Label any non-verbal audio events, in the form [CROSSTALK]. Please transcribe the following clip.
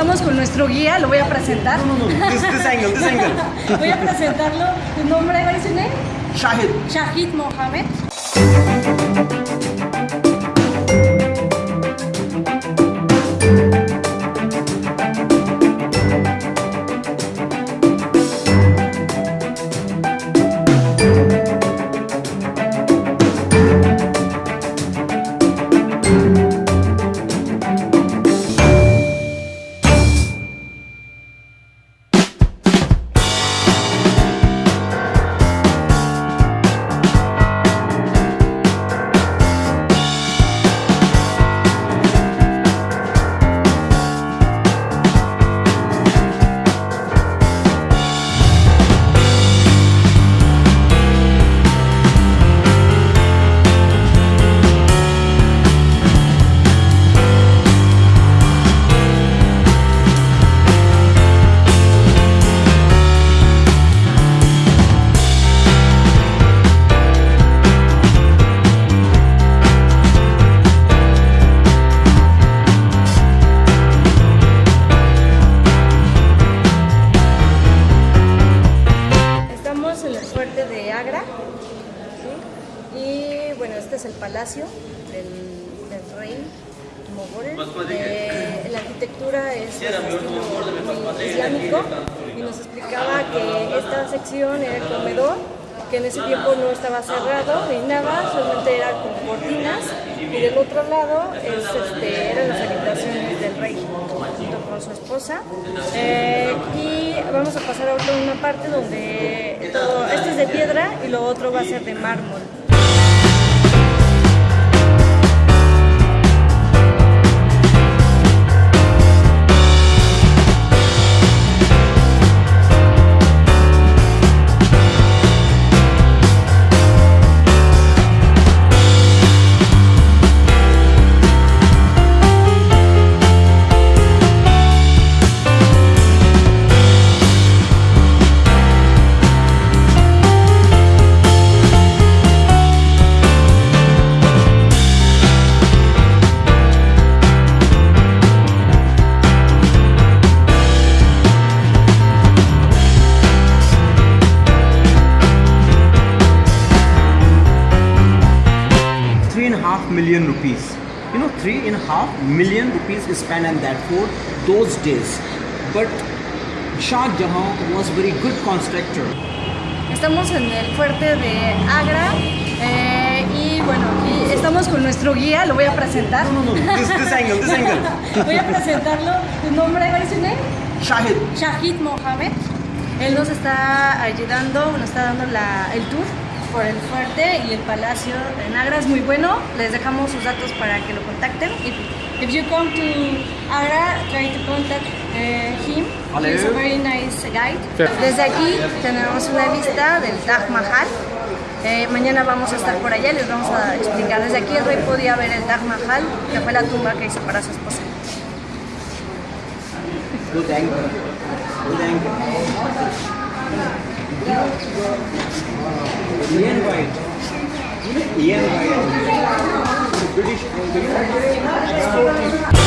estamos con nuestro guía, lo voy a presentar. No, no, no. This, this angle, this angle. [LAUGHS] voy a presentarlo. ¿Tu nombre? ¿Cuál es su nombre? Shahid. Shahid Mohamed. Agra. ¿sí? Y bueno, este es el palacio del, del rey Mogol. Eh, la arquitectura es de estilo islámico y nos explicaba que esta sección era el comedor, que en ese tiempo no estaba cerrado ni nada, solamente era con cortinas y del otro lado es, este, eran las habitaciones del rey su esposa. Eh, y vamos a pasar ahora a una parte donde todo, esto es de piedra y lo otro va a ser de mármol. Half million rupees. You know, three and a half million rupees is spent on that fort those days. But Shah Jahan was very good constructor. Estamos en el fuerte de Agra eh, y bueno, aquí estamos con nuestro guía, lo voy a presentar. No, no, no. This, this angle, this angle. [LAUGHS] voy a presentarlo. ¿Tu nombre? ¿Cuál es su nombre? Shahid. Shahid Mohamed. Él nos está ayudando, nos está dando la- el tour por el fuerte y el palacio en Agra. Es muy bueno. Les dejamos sus datos para que lo contacten. If, if you come to Agra, try to contact eh, him. Hello. He's a very nice guide. Desde aquí tenemos una vista del Taj Mahal. Eh, mañana vamos a estar por allá y les vamos a explicar. Desde aquí el rey podía ver el Taj Mahal, que fue la tumba que hizo para su esposa. Good angle. Good angle. Ian White. You know Ian White. British. British.